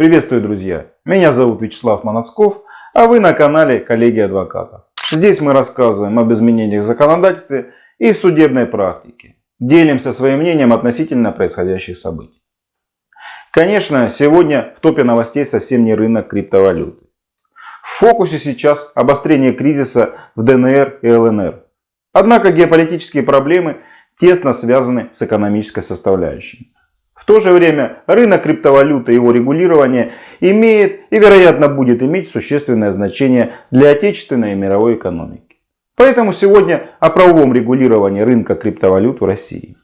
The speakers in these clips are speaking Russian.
Приветствую, друзья! Меня зовут Вячеслав Манацков, а вы на канале Коллеги Адвокатов. Здесь мы рассказываем об изменениях в законодательстве и судебной практике. Делимся своим мнением относительно происходящих событий. Конечно, сегодня в топе новостей совсем не рынок криптовалюты. В фокусе сейчас обострение кризиса в ДНР и ЛНР. Однако геополитические проблемы тесно связаны с экономической составляющей. В то же время рынок криптовалюты и его регулирование имеет и вероятно будет иметь существенное значение для отечественной и мировой экономики. Поэтому сегодня о правовом регулировании рынка криптовалют в России.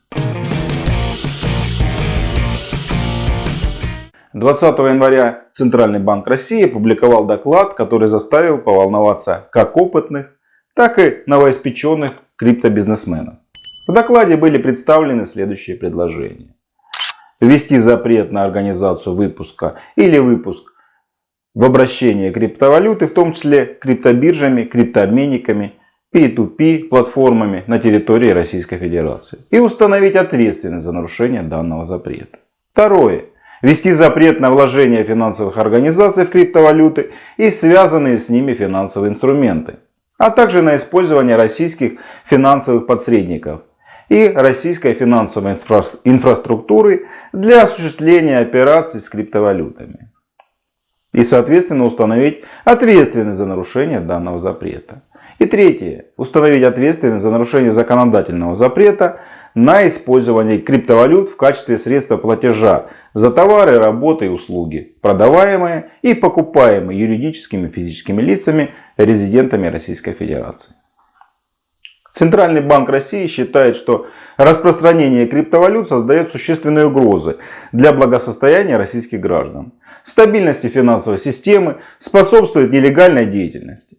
20 января Центральный банк России опубликовал доклад, который заставил поволноваться как опытных, так и новоиспеченных криптобизнесменов. В докладе были представлены следующие предложения ввести запрет на организацию выпуска или выпуск в обращение криптовалюты, в том числе криптобиржами, криптообменниками, P2P платформами на территории Российской Федерации и установить ответственность за нарушение данного запрета. Второе. Ввести запрет на вложение финансовых организаций в криптовалюты и связанные с ними финансовые инструменты, а также на использование российских финансовых посредников и российской финансовой инфра инфраструктуры для осуществления операций с криптовалютами. И соответственно установить ответственность за нарушение данного запрета. И третье. Установить ответственность за нарушение законодательного запрета на использование криптовалют в качестве средства платежа за товары, работы и услуги, продаваемые и покупаемые юридическими и физическими лицами, резидентами Российской Федерации. Центральный банк России считает, что распространение криптовалют создает существенные угрозы для благосостояния российских граждан, стабильности финансовой системы, способствует нелегальной деятельности.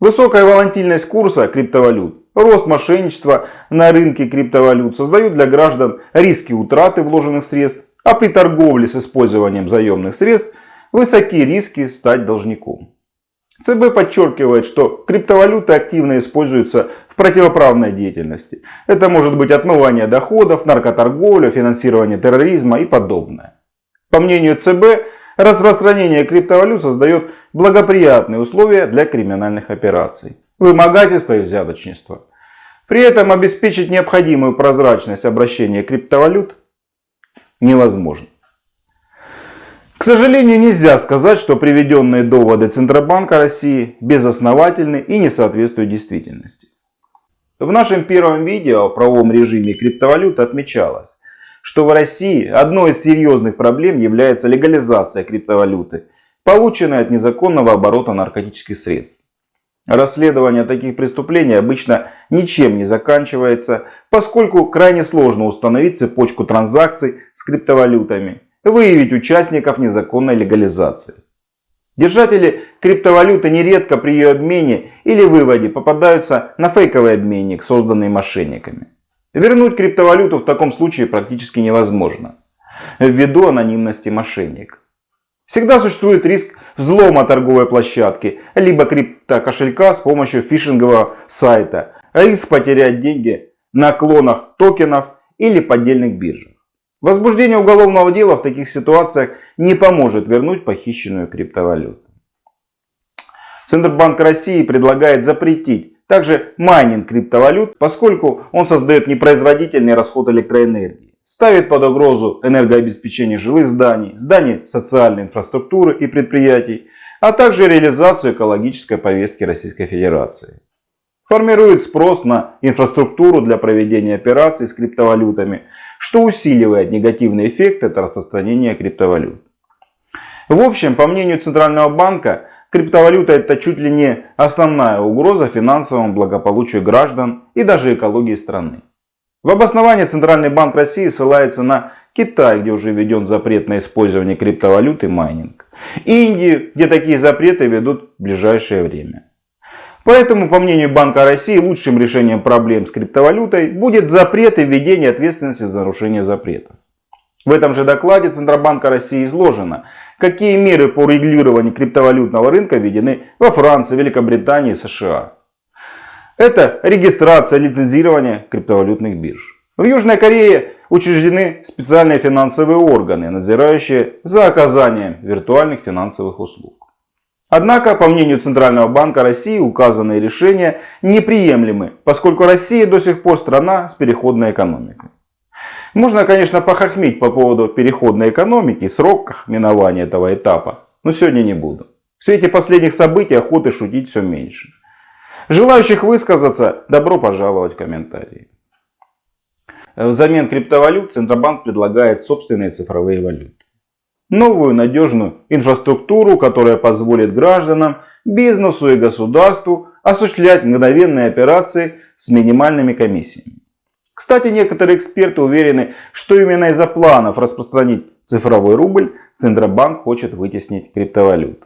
Высокая волатильность курса криптовалют, рост мошенничества на рынке криптовалют создают для граждан риски утраты вложенных средств, а при торговле с использованием заемных средств высокие риски стать должником. ЦБ подчеркивает, что криптовалюты активно используются противоправной деятельности. Это может быть отмывание доходов, наркоторговля, финансирование терроризма и подобное. По мнению ЦБ, распространение криптовалют создает благоприятные условия для криминальных операций, вымогательства и взяточничества. При этом обеспечить необходимую прозрачность обращения криптовалют невозможно. К сожалению, нельзя сказать, что приведенные доводы Центробанка России безосновательны и не соответствуют действительности. В нашем первом видео о правовом режиме криптовалют отмечалось, что в России одной из серьезных проблем является легализация криптовалюты, полученной от незаконного оборота наркотических средств. Расследование таких преступлений обычно ничем не заканчивается, поскольку крайне сложно установить цепочку транзакций с криптовалютами выявить участников незаконной легализации. Держатели криптовалюты нередко при ее обмене или выводе попадаются на фейковый обменник, созданный мошенниками. Вернуть криптовалюту в таком случае практически невозможно, ввиду анонимности мошенника. Всегда существует риск взлома торговой площадки, либо криптокошелька с помощью фишингового сайта, риск потерять деньги на клонах токенов или поддельных биржах. Возбуждение уголовного дела в таких ситуациях не поможет вернуть похищенную криптовалюту. Центробанк России предлагает запретить также майнинг криптовалют, поскольку он создает непроизводительный расход электроэнергии, ставит под угрозу энергообеспечение жилых зданий, зданий социальной инфраструктуры и предприятий, а также реализацию экологической повестки Российской Федерации формирует спрос на инфраструктуру для проведения операций с криптовалютами, что усиливает негативный эффект от распространения криптовалют. В общем, по мнению Центрального банка, криптовалюта это чуть ли не основная угроза финансовому благополучию граждан и даже экологии страны. В обосновании Центральный банк России ссылается на Китай, где уже введен запрет на использование криптовалют и майнинг. Индию, где такие запреты ведут в ближайшее время. Поэтому, по мнению Банка России, лучшим решением проблем с криптовалютой будет запрет и введение ответственности за нарушение запретов. В этом же докладе Центробанка России изложено, какие меры по регулированию криптовалютного рынка введены во Франции, Великобритании и США. Это регистрация, лицензирование криптовалютных бирж. В Южной Корее учреждены специальные финансовые органы, надзирающие за оказанием виртуальных финансовых услуг. Однако, по мнению Центрального банка России, указанные решения неприемлемы, поскольку Россия до сих пор страна с переходной экономикой. Можно, конечно, похохмить по поводу переходной экономики, срок минования этого этапа, но сегодня не буду. В свете последних событий охоты шутить все меньше. Желающих высказаться, добро пожаловать в комментарии. Взамен криптовалют Центробанк предлагает собственные цифровые валюты. Новую надежную инфраструктуру, которая позволит гражданам, бизнесу и государству осуществлять мгновенные операции с минимальными комиссиями. Кстати, некоторые эксперты уверены, что именно из-за планов распространить цифровой рубль Центробанк хочет вытеснить криптовалют.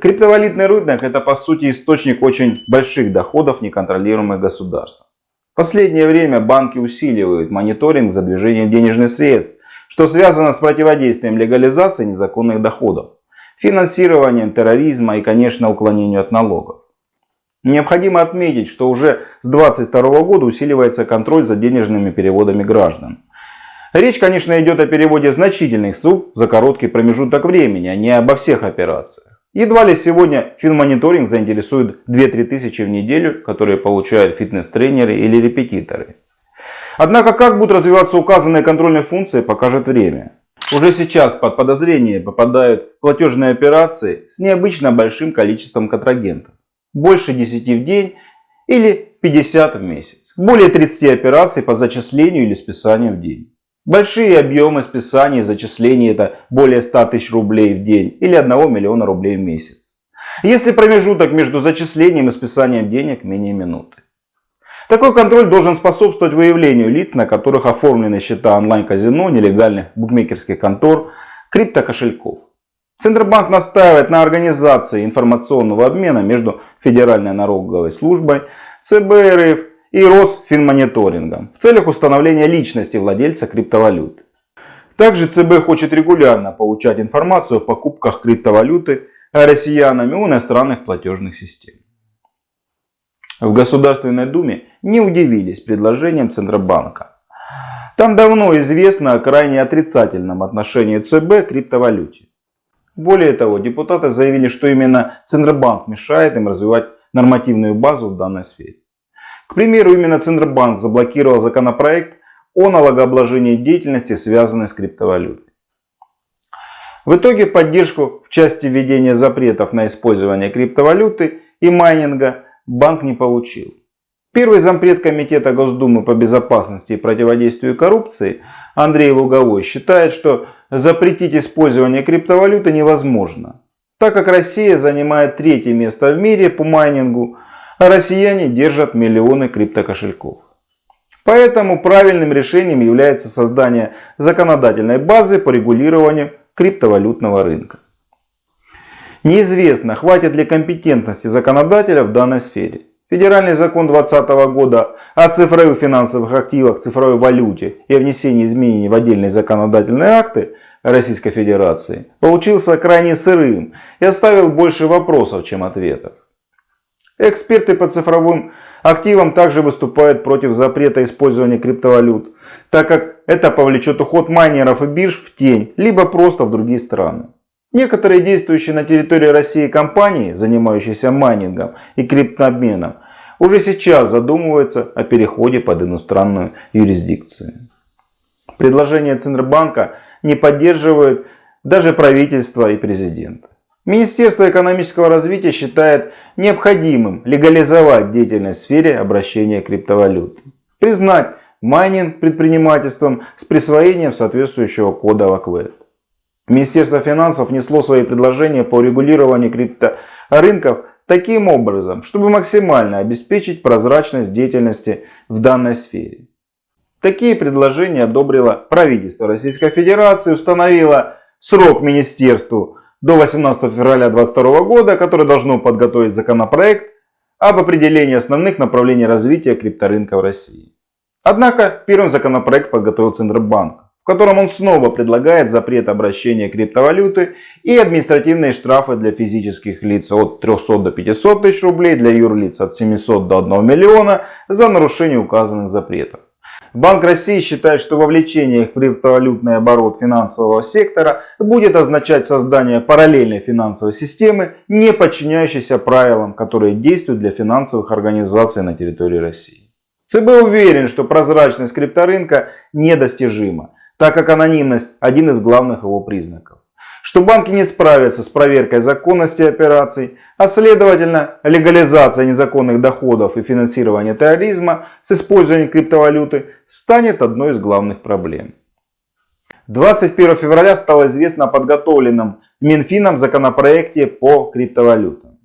Криптовалютный рынок это по сути источник очень больших доходов неконтролируемых государств. В последнее время банки усиливают мониторинг за движением денежных средств, что связано с противодействием легализации незаконных доходов, финансированием терроризма и, конечно, уклонению от налогов. Необходимо отметить, что уже с 2022 года усиливается контроль за денежными переводами граждан. Речь, конечно, идет о переводе значительных сумм за короткий промежуток времени, а не обо всех операциях. Едва ли сегодня финмониторинг заинтересует 2-3 тысячи в неделю, которые получают фитнес-тренеры или репетиторы. Однако, как будут развиваться указанные контрольные функции, покажет время. Уже сейчас под подозрение попадают платежные операции с необычно большим количеством контрагентов больше 10 в день или 50 в месяц. Более 30 операций по зачислению или списанию в день. Большие объемы списаний и зачислений это более 100 тысяч рублей в день или 1 миллиона рублей в месяц. Если промежуток между зачислением и списанием денег менее минуты. Такой контроль должен способствовать выявлению лиц, на которых оформлены счета онлайн-казино, нелегальных букмекерских контор, криптокошельков. Центробанк настаивает на организации информационного обмена между Федеральной налоговой службой, ЦБ РФ и Росфинмониторингом в целях установления личности владельца криптовалют. Также ЦБ хочет регулярно получать информацию о покупках криптовалюты россиянами у иностранных платежных систем. В Государственной Думе не удивились предложением Центробанка. Там давно известно о крайне отрицательном отношении ЦБ к криптовалюте. Более того, депутаты заявили, что именно Центробанк мешает им развивать нормативную базу в данной сфере. К примеру, именно Центробанк заблокировал законопроект о налогообложении деятельности, связанной с криптовалютой. В итоге поддержку в части введения запретов на использование криптовалюты и майнинга банк не получил. Первый зампред Комитета Госдумы по безопасности и противодействию коррупции Андрей Луговой считает, что запретить использование криптовалюты невозможно, так как Россия занимает третье место в мире по майнингу, а россияне держат миллионы криптокошельков. Поэтому правильным решением является создание законодательной базы по регулированию криптовалютного рынка. Неизвестно, хватит ли компетентности законодателя в данной сфере. Федеральный закон 2020 года о цифровых финансовых активах, цифровой валюте и о внесении изменений в отдельные законодательные акты Российской Федерации получился крайне сырым и оставил больше вопросов, чем ответов. Эксперты по цифровым активам также выступают против запрета использования криптовалют, так как это повлечет уход майнеров и бирж в тень, либо просто в другие страны. Некоторые действующие на территории России компании, занимающиеся майнингом и криптообменом, уже сейчас задумываются о переходе под иностранную юрисдикцию. Предложение Центробанка не поддерживают даже правительство и президент. Министерство экономического развития считает необходимым легализовать деятельность в сфере обращения криптовалют. Признать майнинг предпринимательством с присвоением соответствующего кода ВАКВЭД. Министерство финансов внесло свои предложения по регулированию крипторынков таким образом, чтобы максимально обеспечить прозрачность деятельности в данной сфере. Такие предложения одобрило правительство Российской Федерации, установило срок министерству до 18 февраля 2022 года, которое должно подготовить законопроект об определении основных направлений развития крипторынка в России. Однако первым законопроект подготовил Центробанк котором он снова предлагает запрет обращения криптовалюты и административные штрафы для физических лиц от 300 до 500 тысяч рублей, для юрлиц от 700 до 1 миллиона за нарушение указанных запретов. Банк России считает, что вовлечение в криптовалютный оборот финансового сектора будет означать создание параллельной финансовой системы, не подчиняющейся правилам, которые действуют для финансовых организаций на территории России. ЦБ уверен, что прозрачность крипторынка недостижима, так как анонимность один из главных его признаков что банки не справятся с проверкой законности операций, а следовательно легализация незаконных доходов и финансирование терроризма с использованием криптовалюты станет одной из главных проблем. 21 февраля стало известно о подготовленном Минфином законопроекте по криптовалютам.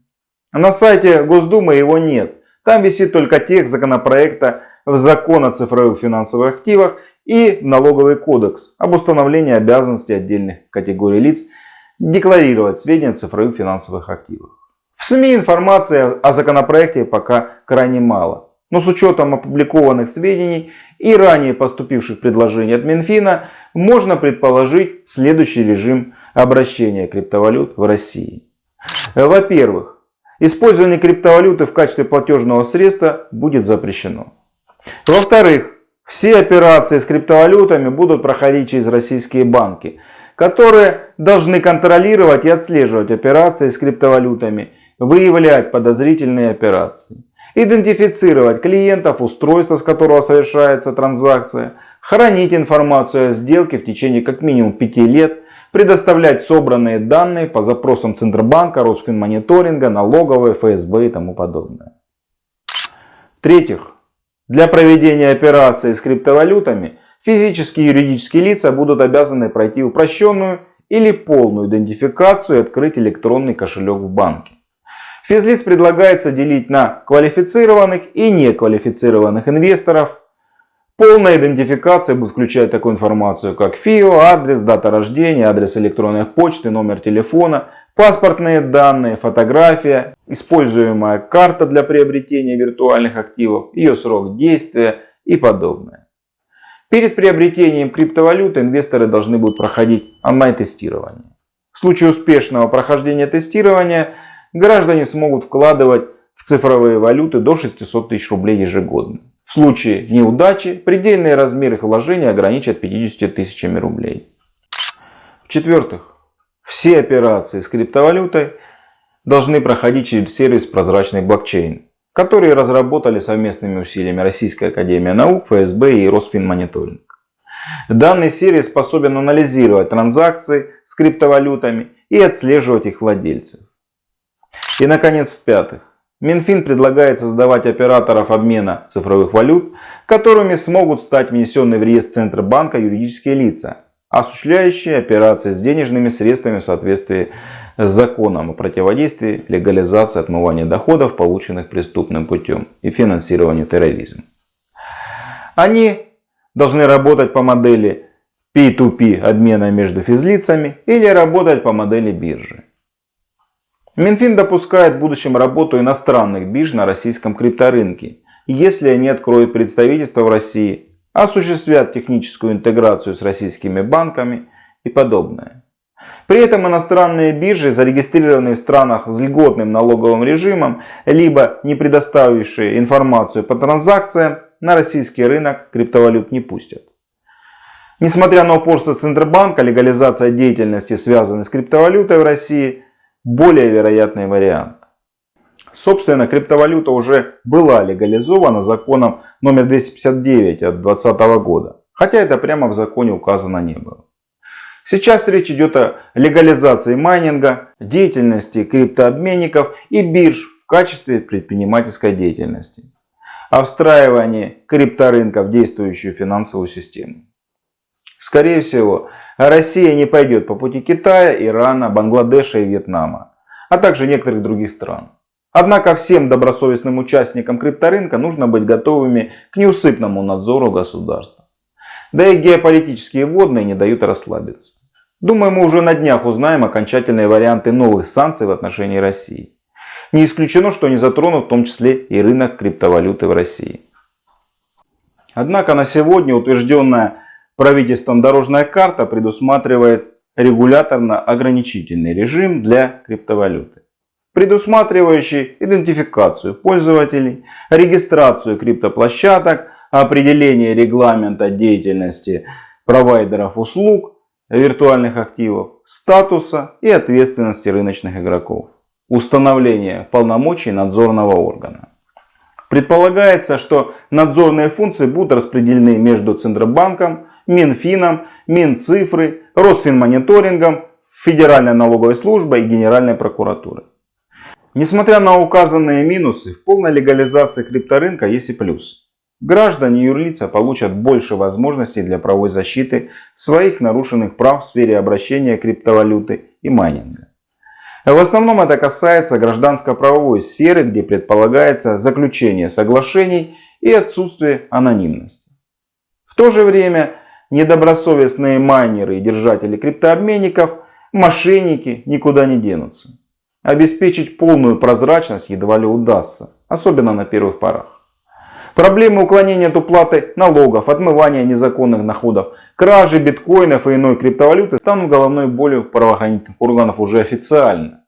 На сайте Госдумы его нет. Там висит только текст законопроекта в закон о цифровых финансовых активах и налоговый кодекс об установлении обязанностей отдельных категорий лиц декларировать сведения о цифровых финансовых активах. В СМИ информации о законопроекте пока крайне мало. Но с учетом опубликованных сведений и ранее поступивших предложений от Минфина, можно предположить следующий режим обращения криптовалют в России. Во-первых, использование криптовалюты в качестве платежного средства будет запрещено. Во-вторых, все операции с криптовалютами будут проходить через российские банки, которые должны контролировать и отслеживать операции с криптовалютами, выявлять подозрительные операции, идентифицировать клиентов, устройства, с которого совершается транзакция, хранить информацию о сделке в течение как минимум 5 лет, предоставлять собранные данные по запросам Центробанка, Росфинмониторинга, налоговой, ФСБ и тому подобное. В-третьих, для проведения операций с криптовалютами физические и юридические лица будут обязаны пройти упрощенную или полную идентификацию и открыть электронный кошелек в банке. Физлиц предлагается делить на квалифицированных и неквалифицированных инвесторов. Полная идентификация будет включать такую информацию, как ФИО, адрес, дата рождения, адрес электронной почты, номер телефона, паспортные данные, фотография, используемая карта для приобретения виртуальных активов, ее срок действия и подобное. Перед приобретением криптовалюты инвесторы должны будут проходить онлайн-тестирование. В случае успешного прохождения тестирования граждане смогут вкладывать в цифровые валюты до 600 тысяч рублей ежегодно. В случае неудачи предельные размеры их вложений ограничат 50 тысячами рублей. В-четвертых, все операции с криптовалютой должны проходить через сервис прозрачный блокчейн, который разработали совместными усилиями Российская Академия Наук, ФСБ и Росфинмониторинг. Данный сервис способен анализировать транзакции с криптовалютами и отслеживать их владельцев. И наконец, в-пятых, Минфин предлагает создавать операторов обмена цифровых валют, которыми смогут стать внесенные в реестр Центробанка юридические лица, осуществляющие операции с денежными средствами в соответствии с законом о противодействии легализации отмывания доходов, полученных преступным путем и финансированию терроризма. Они должны работать по модели P2P обмена между физлицами или работать по модели биржи. Минфин допускает в будущем работу иностранных бирж на российском крипторынке, если они откроют представительство в России осуществлять техническую интеграцию с российскими банками и подобное. При этом иностранные биржи, зарегистрированные в странах с льготным налоговым режимом, либо не предоставившие информацию по транзакциям, на российский рынок криптовалют не пустят. Несмотря на упорство Центробанка, легализация деятельности, связанной с криптовалютой в России, более вероятный вариант. Собственно, криптовалюта уже была легализована законом номер 259 от 2020 года. Хотя это прямо в законе указано не было. Сейчас речь идет о легализации майнинга, деятельности криптообменников и бирж в качестве предпринимательской деятельности. О встраивании крипторынка в действующую финансовую систему. Скорее всего, Россия не пойдет по пути Китая, Ирана, Бангладеша и Вьетнама, а также некоторых других стран. Однако всем добросовестным участникам крипторынка нужно быть готовыми к неусыпному надзору государства. Да и геополитические водные не дают расслабиться. Думаю, мы уже на днях узнаем окончательные варианты новых санкций в отношении России. Не исключено, что они затронут в том числе и рынок криптовалюты в России. Однако на сегодня утвержденная правительством дорожная карта предусматривает регуляторно-ограничительный режим для криптовалюты предусматривающий идентификацию пользователей, регистрацию криптоплощадок, определение регламента деятельности провайдеров услуг, виртуальных активов, статуса и ответственности рыночных игроков, установление полномочий надзорного органа. Предполагается, что надзорные функции будут распределены между Центробанком, Минфином, Минцифры, Росфинмониторингом, Федеральной налоговой службой и Генеральной прокуратурой. Несмотря на указанные минусы, в полной легализации крипторынка есть и плюсы. Граждане и юрлица получат больше возможностей для правовой защиты своих нарушенных прав в сфере обращения криптовалюты и майнинга. В основном это касается гражданско-правовой сферы, где предполагается заключение соглашений и отсутствие анонимности. В то же время недобросовестные майнеры и держатели криптообменников, мошенники никуда не денутся. Обеспечить полную прозрачность едва ли удастся, особенно на первых порах. Проблемы уклонения от уплаты налогов, отмывания незаконных доходов, кражи биткоинов и иной криптовалюты станут головной болью правоохранительных органов уже официально.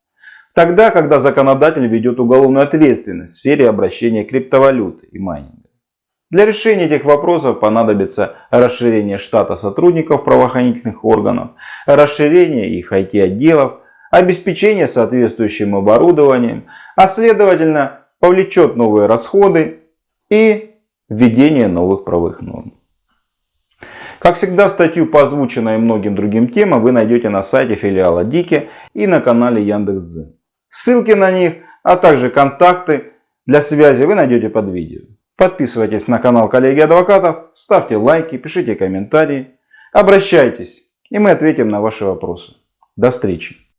Тогда, когда законодатель ведет уголовную ответственность в сфере обращения криптовалюты и майнинга. Для решения этих вопросов понадобится расширение штата сотрудников правоохранительных органов, расширение их IT-отделов, обеспечение соответствующим оборудованием, а следовательно повлечет новые расходы и введение новых правовых норм. Как всегда, статью по озвученной многим другим темам вы найдете на сайте филиала Дики и на канале Яндекс.Дзен. Ссылки на них, а также контакты для связи вы найдете под видео. Подписывайтесь на канал коллеги адвокатов, ставьте лайки, пишите комментарии, обращайтесь, и мы ответим на ваши вопросы. До встречи!